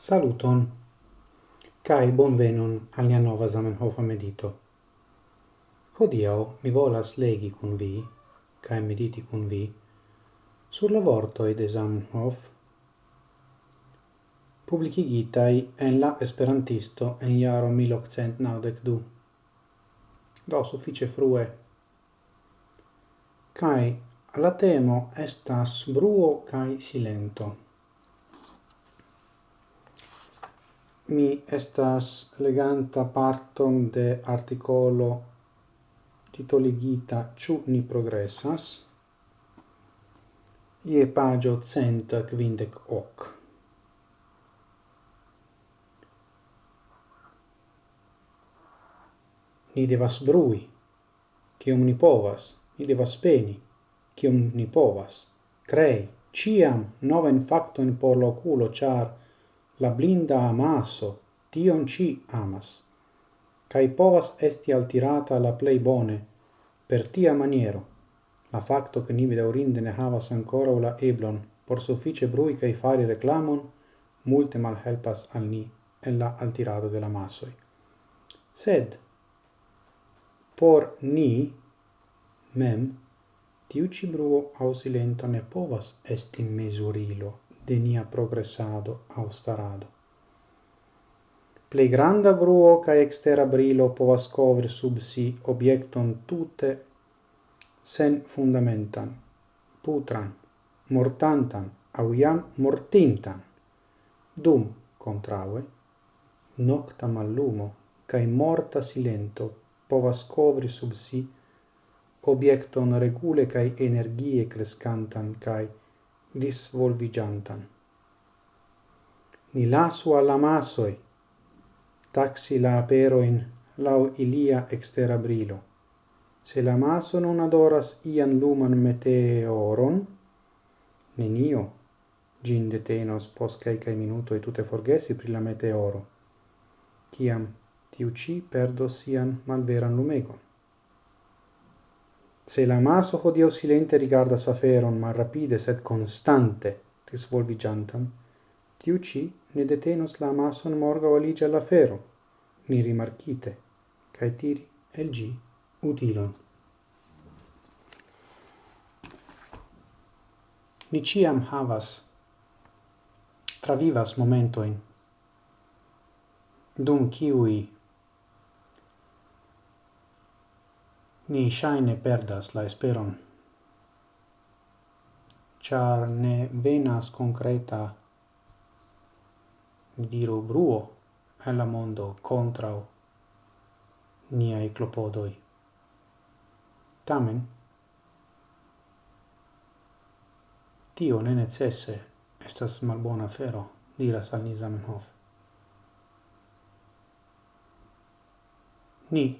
Saluton, cae bonvenon al nia nova Zamenhof medito. Hodiau mi volas legi cun vi, cae mediti cun vi, sur la vortoi de Zamenhof, publicigitai en la Esperantisto en jaro 1892. Do suffice frue. Cae la temo estas bruo cae silento. mi estas leganta parton de articolo titoligita Ciu ni progressas ie pagio cent quindec hoc. Ni devas brui, cium ni povas, ni devas peni, cium ni povas, crei, ciam noven factoin por loculo, char la blinda amaso tion ci amas cae povas esti altirata la plei bone per tia maniero la facto che ni bedaurinde ne havas ancora la eblon por suffice brui cae fari reclamon multe mal helpas al ni en la altirado de la masoi. Sed, por ni, mem, tiu ci bruo au silento ne povas esti mesurilo de nia progressado au starado. Plei granda bruo ca extera brilo povas covri sub si objecton tute sen fundamentan, putran, mortantan, au iam mortintan. Dum, contraue, nocta mallumo cae morta silento povas covri sub si objecton regule cae energie crescantan cae disvolvigiantan. Ni lasu alla masoi, taxi la aperoin lau ilia extera brilo. Se la maso non adoras ian luman meteoron, nenio gin detenos pos quelcae minuto e tute forgesi pri la meteoro, ciam tiu ci perdos sian malveran lumegon. Se la maso hodio silente Saferon ma rapide sed konstante disvolviĝantan, tiu ci ne detenos la mason morga o aligia la fero, ni rimarchite, cae tiri el gi utilon. Ni ciam havas, travivas momentoin, dum kiui ni shaine perdas la esperon. Char ne venas concreta diru bruo la mondo contra ni ai clopodoi. Tamen, tio ne necesse estas malbona fero, diras al ni Zamenhof. Ni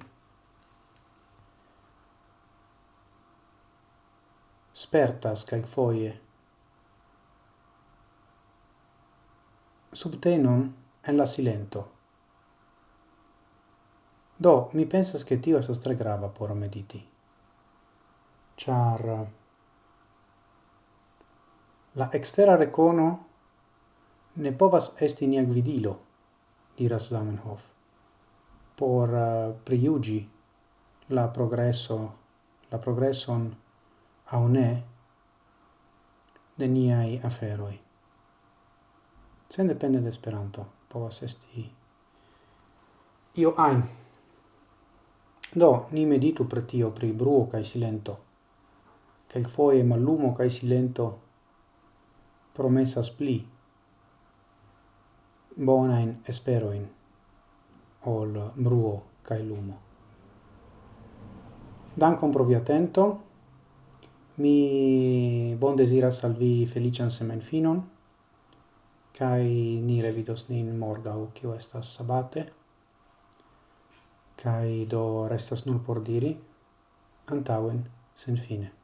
spertas calcfoie. Subtenon en la silento. Do, mi pensas che tio esas tre grava por mediti. Char la extera recono ne povas esti nia gvidilo, diras Zamenhof, por uh, priugi la progresso, la progresson au ne de niai aferoi. Sen depende de Esperanto, povas esti io ein. Do, ni meditu per tio, pri bruo cae silento. quel foie mallumo cae silento promessas pli bonain esperoin ol bruo cae lumo. Dankon pro via attento. Mi bon desiras al vi felician semenfinon, kai ni revidos nin morgau, kio estas sabate, kai do restas nur por diri, antauen, sen fine.